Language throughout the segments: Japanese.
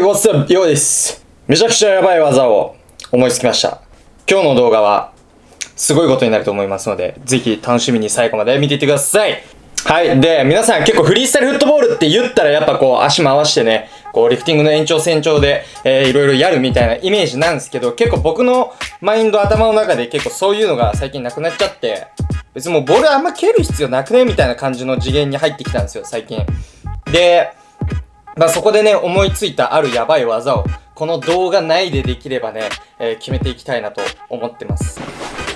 What's up? ようです。めちゃくちゃやばい技を思いつきました。今日の動画は、すごいことになると思いますので、ぜひ楽しみに最後まで見ていってください。はい。で、皆さん結構フリースタイルフットボールって言ったらやっぱこう足回してね、こうリフティングの延長線上で、えー、いろいろやるみたいなイメージなんですけど、結構僕のマインド頭の中で結構そういうのが最近なくなっちゃって、別にもうボールあんま蹴る必要なくねみたいな感じの次元に入ってきたんですよ、最近。で、まあ、そこでね、思いついたあるやばい技を、この動画内でできればね、えー決めていきたいなと思ってます。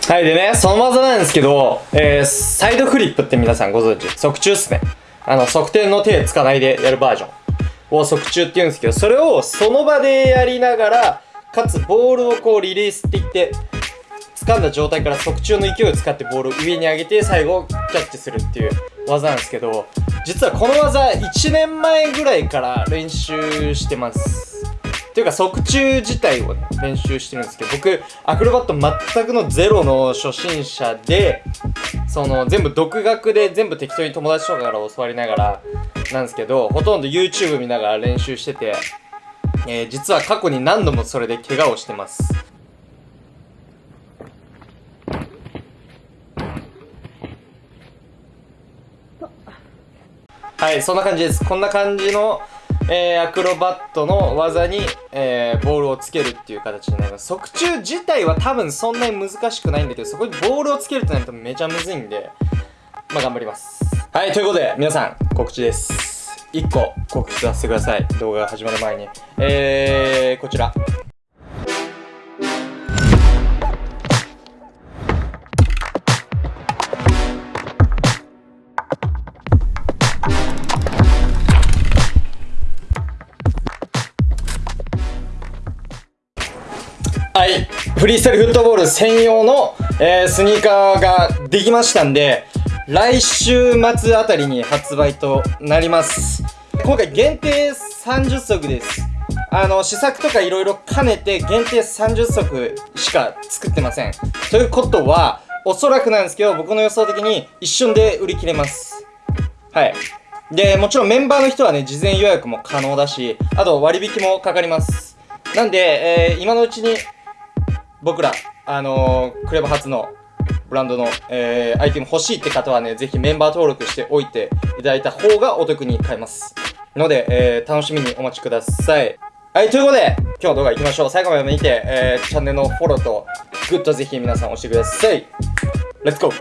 はい、でね、その技なんですけど、えー、サイドフリップって皆さんご存知？側中っすね。あの、側転の手つかないでやるバージョンを側中って言うんですけど、それをその場でやりながら、かつボールをこうリリースって言って、掴んだ状態から側中の勢いを使ってボールを上に上げて最後キャッチするっていう技なんですけど実はこの技1年前ぐらいから練習してます。っていうか側中自体をね練習してるんですけど僕アクロバット全くのゼロの初心者でその全部独学で全部適当に友達とかから教わりながらなんですけどほとんど YouTube 見ながら練習してて、えー実は過去に何度もそれで怪我をしてます。はい、そんな感じです。こんな感じの、えーアクロバットの技に、えーボールをつけるっていう形になります。側中自体は多分そんなに難しくないんだけど、そこにボールをつけるってなるとめちゃむずいんで、まあ頑張ります。はい、ということで、皆さん、告知です。1個告知させてください。動画が始まる前に。えー、こちら。はい。フリースタイルフットボール専用の、えースニーカーができましたんで、来週末あたりに発売となります。今回限定30足です。あの、試作とかいろいろ兼ねて限定30足しか作ってません。ということは、おそらくなんですけど、僕の予想的に一瞬で売り切れます。はい。で、もちろんメンバーの人はね、事前予約も可能だし、あと割引もかかります。なんで、えー今のうちに僕ら、あのークレバ初のブランドの、えーアイテム欲しいって方はね、ぜひメンバー登録しておいていただいた方がお得に買えます。ので、えー楽しみにお待ちください。はい、ということで、今日の動画行きましょう。最後まで見て、えーチャンネルのフォローとグッドぜひ皆さん押してください。 Let's go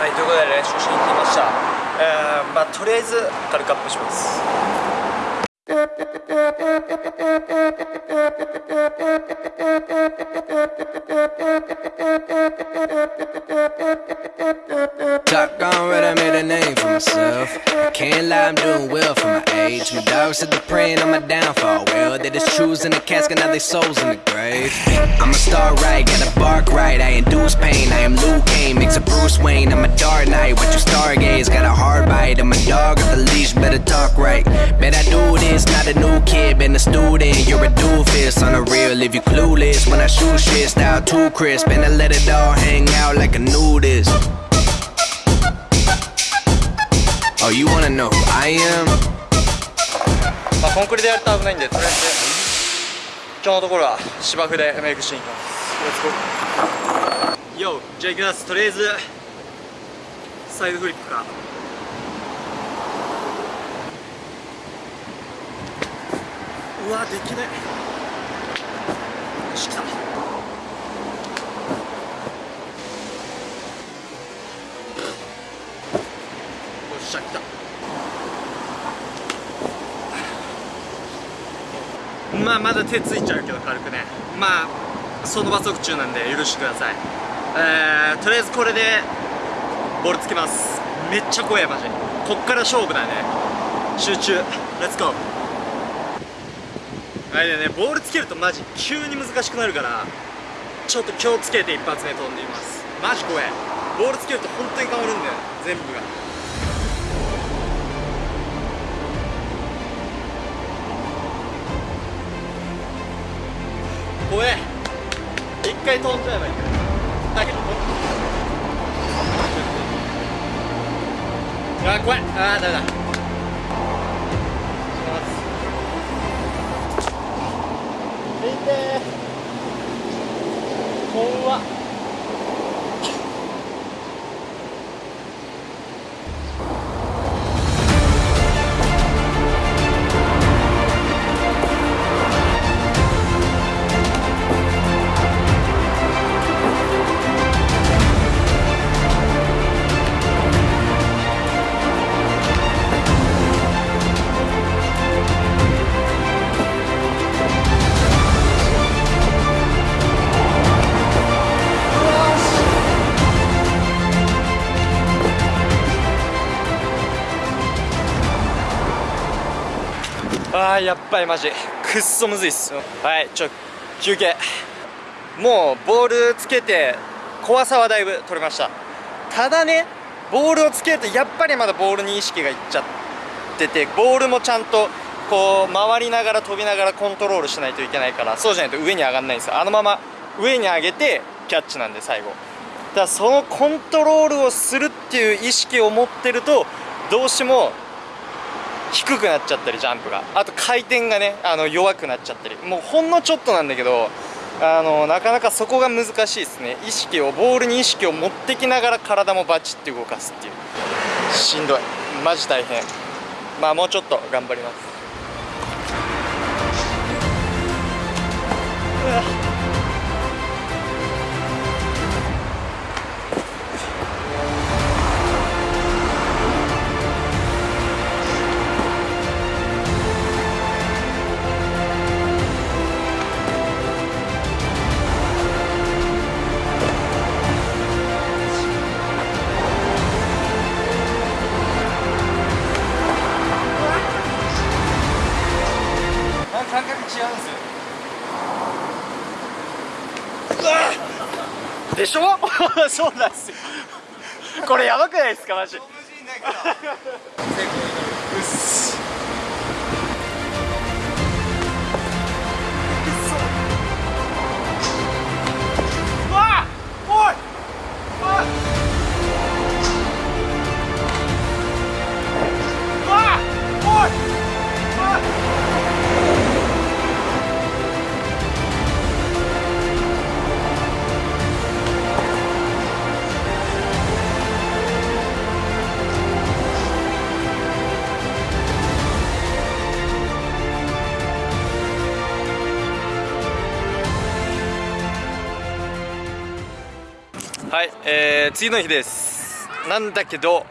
はい、ということで練習しに来ました。えー、まあとりあえず軽くアップします。Shotgun red, I made a name for myself. Can't lie, I'm doing well for my age. My dogs said they're praying on my downfall. Well, they just choosing the casket, now they souls in the grave. I'm a star right, gotta bark right. I induce pain, I am Luke Kane, makes a Bruce Wayne. I'm a dark knight, what you stargaze. Got a hard bite, I'm a dog at the leash, better talk right. Bet I do this, not a new kid, been a student. You're a doofus, on the real, if you clueless. When I shoot shit, style too crisp, and I let it all hang out like a nudist. Oh, you wanna know who I am? まあコンクリでやると危ないんでとりあえず今日のところは芝生でメイクしていきますレッツゴー YO じゃあいきますとりあえずサイドフリップか うわできねえよっしゃ来た。まあまだ手ついちゃうけど軽くね。まあその場即中なんで許してください。えー、とりあえずこれでボールつけます。めっちゃ怖いマジ。こっから勝負だね。集中。レッツゴーはいでねボールつけるとマジ急に難しくなるからちょっと気をつけて一発目飛んでみます。マジ怖い。ボールつけると本当に変わるんだよ全部が。怖え一回飛んじゃえばいいだけどあ怖い。あーダメだ。い怖っ。あーやっぱりマジ。くっそむずいっすはいちょ休憩。もうボールつけて怖さはだいぶ取れました。ただねボールをつけるとやっぱりまだボールに意識がいっちゃっててボールもちゃんとこう回りながら飛びながらコントロールしないといけないからそうじゃないと上に上がんないんですよ。あのまま上に上げてキャッチなんで最後。だからそのコントロールをするっていう意識を持ってるとどうしても低くなっちゃったりジャンプが。あと回転がねあの弱くなっちゃったり。もうほんのちょっとなんだけどあのなかなかそこが難しいですね。意識をボールに意識を持ってきながら体もバチッて動かすっていう。しんどい。マジ大変。まあもうちょっと頑張ります。うわ。でしょ？そうなんですよ。これやばくないですか？マジ はい、えー、次の日です。なんだけど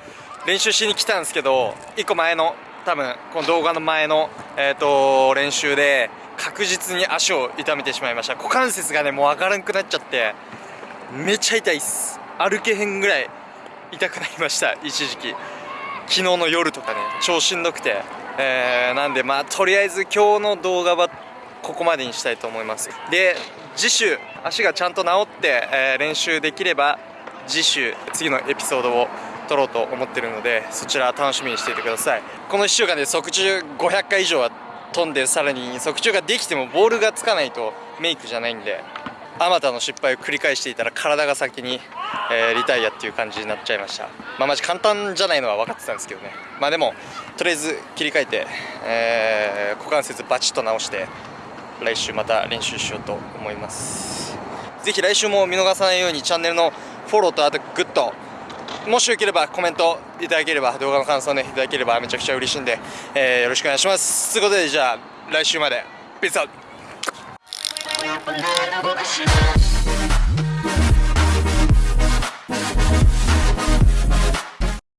練習しに来たんですけど1個前の多分この動画の前の、えー、と練習で確実に足を痛めてしまいました。股関節がねもう上がらなくなっちゃってめっちゃ痛いっす。歩けへんぐらい痛くなりました。一時期。昨日の夜とかね超しんどくて、えーなんでまあとりあえず今日の動画はここまでにしたいと思います。で次週足がちゃんと治って、えー練習できれば次週次のエピソードを撮ろうと思ってるのでそちら楽しみにしていてください。この1週間で側宙500回以上は飛んでさらに側宙ができてもボールがつかないとメイクじゃないんであまたの失敗を繰り返していたら体が先に、えーリタイアっていう感じになっちゃいました。まあマジ簡単じゃないのは分かってたんですけどね。まあでもとりあえず切り替えて、えー股関節バチッと直して来週また練習しようと思います。ぜひ来週も見逃さないようにチャンネルのフォローとあとグッドもしよければコメントいただければ動画の感想ねいただければめちゃくちゃ嬉しいんで、えーよろしくお願いします。ということでじゃあ来週まで。 Peace out